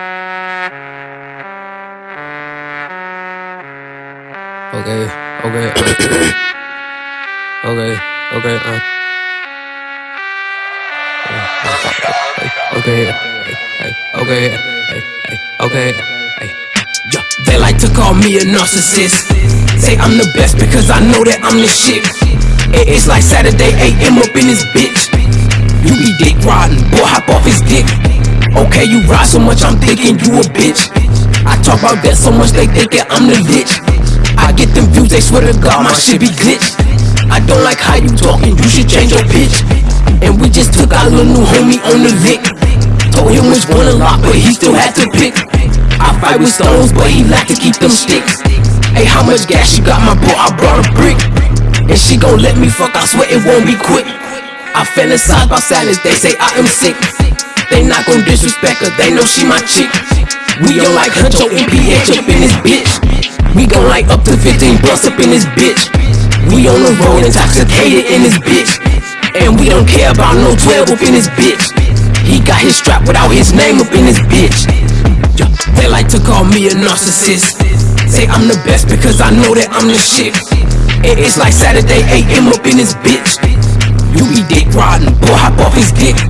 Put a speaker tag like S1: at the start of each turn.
S1: Okay, okay, okay, okay, uh. Okay, okay, okay,
S2: Yeah, they like to call me a narcissist. Say I'm the best because I know that I'm the shit. It's like Saturday AM up in this bitch. You be dick riding, boy, hop off his dick. Okay, you ride so much, I'm thinking you a bitch. I talk about that so much, they thinking I'm the bitch. I get them views, they swear to God, my shit be glitch. I don't like how you talking, you should change your pitch. And we just took our little new homie on the lick. Told him which one to lock, but he still had to pick. I fight with stones, but he like to keep them sticks. Hey, how much gas you got, my bro? I brought a brick. And she gon' let me fuck, I swear it won't be quick. I fantasize about sadness, they say I am sick. They not gon' disrespect her, they know she my chick. We on like Huncho MPH up in this bitch. We gon' like up to 15 bucks up in this bitch. We on the road intoxicated in this bitch. And we don't care about no 12 up in this bitch. He got his strap without his name up in this bitch. They like to call me a narcissist. Say I'm the best because I know that I'm the shit. And It's like Saturday AM up in this bitch. You be dick riding, boy, hop off his dick.